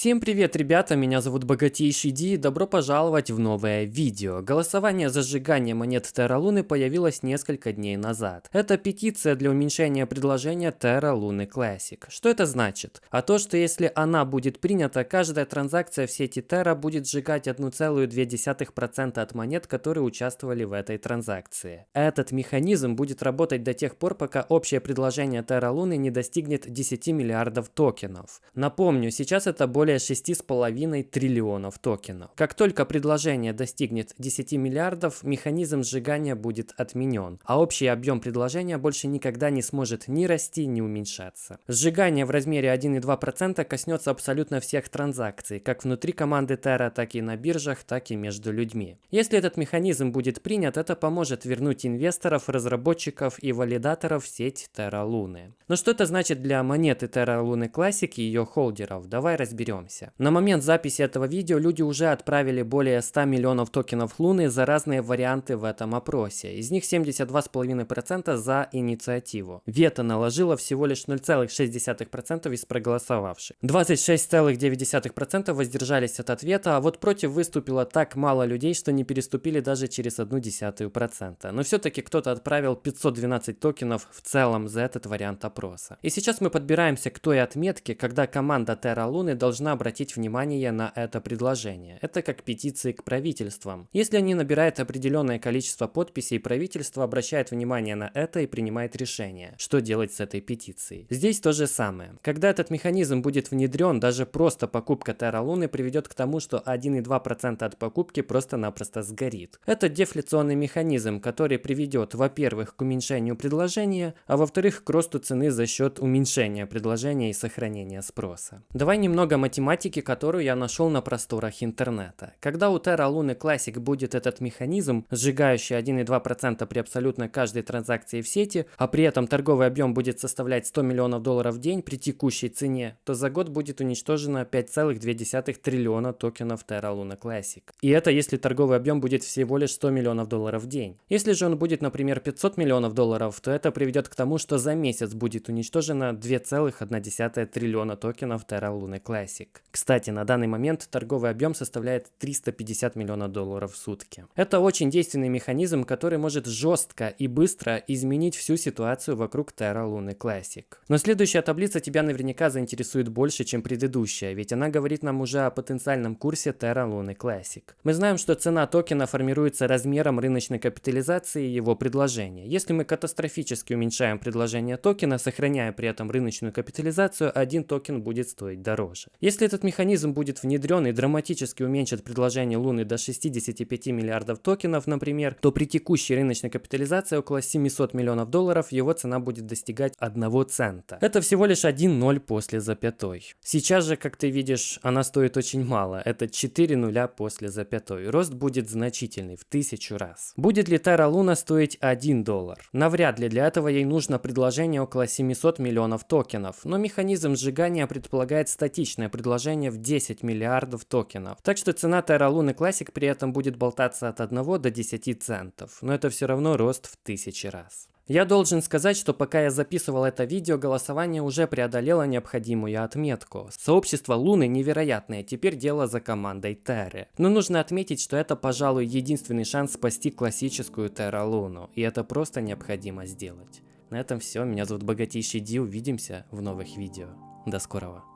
Всем привет, ребята, меня зовут Богатейший Ди и добро пожаловать в новое видео. Голосование за сжигание монет Terra Луны появилось несколько дней назад. Это петиция для уменьшения предложения Terra Луны Classic. Что это значит? А то, что если она будет принята, каждая транзакция в сети Terra будет сжигать 1,2% от монет, которые участвовали в этой транзакции. Этот механизм будет работать до тех пор, пока общее предложение Terra Луны не достигнет 10 миллиардов токенов. Напомню, сейчас это более 6,5 триллионов токенов. Как только предложение достигнет 10 миллиардов, механизм сжигания будет отменен, а общий объем предложения больше никогда не сможет ни расти, ни уменьшаться. Сжигание в размере 1,2% коснется абсолютно всех транзакций, как внутри команды Terra, так и на биржах, так и между людьми. Если этот механизм будет принят, это поможет вернуть инвесторов, разработчиков и валидаторов в сеть Terra Луны. Но что это значит для монеты Terra Луны Classic и ее холдеров? Давай разберемся разберемся. На момент записи этого видео люди уже отправили более 100 миллионов токенов Луны за разные варианты в этом опросе. Из них 72,5% за инициативу. Вето наложило всего лишь 0,6% из проголосовавших. 26,9% воздержались от ответа, а вот против выступило так мало людей, что не переступили даже через 0,1%. Но все-таки кто-то отправил 512 токенов в целом за этот вариант опроса. И сейчас мы подбираемся к той отметке, когда команда Terra Луны должна должна обратить внимание на это предложение. Это как петиции к правительствам. Если они набирают определенное количество подписей, правительство обращает внимание на это и принимает решение, что делать с этой петицией. Здесь то же самое. Когда этот механизм будет внедрен, даже просто покупка Terra Луны приведет к тому, что 1,2% от покупки просто-напросто сгорит. Это дефляционный механизм, который приведет, во-первых, к уменьшению предложения, а во-вторых, к росту цены за счет уменьшения предложения и сохранения спроса. Давай немного математики, которую я нашел на просторах интернета. Когда у Terra Luna Classic будет этот механизм, сжигающий 1,2% при абсолютно каждой транзакции в сети, а при этом торговый объем будет составлять 100 миллионов долларов в день при текущей цене, то за год будет уничтожено 5,2 триллиона токенов Terra Luna Classic. И это если торговый объем будет всего лишь 100 миллионов долларов в день. Если же он будет, например, 500 миллионов долларов, то это приведет к тому, что за месяц будет уничтожено 2,1 триллиона токенов Terra Luna Classic. Classic. Кстати, на данный момент торговый объем составляет 350 миллионов долларов в сутки. Это очень действенный механизм, который может жестко и быстро изменить всю ситуацию вокруг Terra Luna Classic. Но следующая таблица тебя наверняка заинтересует больше, чем предыдущая, ведь она говорит нам уже о потенциальном курсе Terra Luna Classic. Мы знаем, что цена токена формируется размером рыночной капитализации его предложения. Если мы катастрофически уменьшаем предложение токена, сохраняя при этом рыночную капитализацию, один токен будет стоить дороже. Если этот механизм будет внедрен и драматически уменьшит предложение Луны до 65 миллиардов токенов, например, то при текущей рыночной капитализации около 700 миллионов долларов его цена будет достигать 1 цента. Это всего лишь 1 ноль после запятой. Сейчас же, как ты видишь, она стоит очень мало. Это 4 нуля после запятой. Рост будет значительный, в тысячу раз. Будет ли Terra Луна стоить 1 доллар? Навряд ли для этого ей нужно предложение около 700 миллионов токенов, но механизм сжигания предполагает статичное предложение в 10 миллиардов токенов. Так что цена Terra Luna Classic при этом будет болтаться от 1 до 10 центов, но это все равно рост в тысячи раз. Я должен сказать, что пока я записывал это видео, голосование уже преодолело необходимую отметку. Сообщество Луны невероятное, теперь дело за командой Терры. Но нужно отметить, что это, пожалуй, единственный шанс спасти классическую Терра Луну, и это просто необходимо сделать. На этом все, меня зовут Богатейший Ди, увидимся в новых видео. До скорого.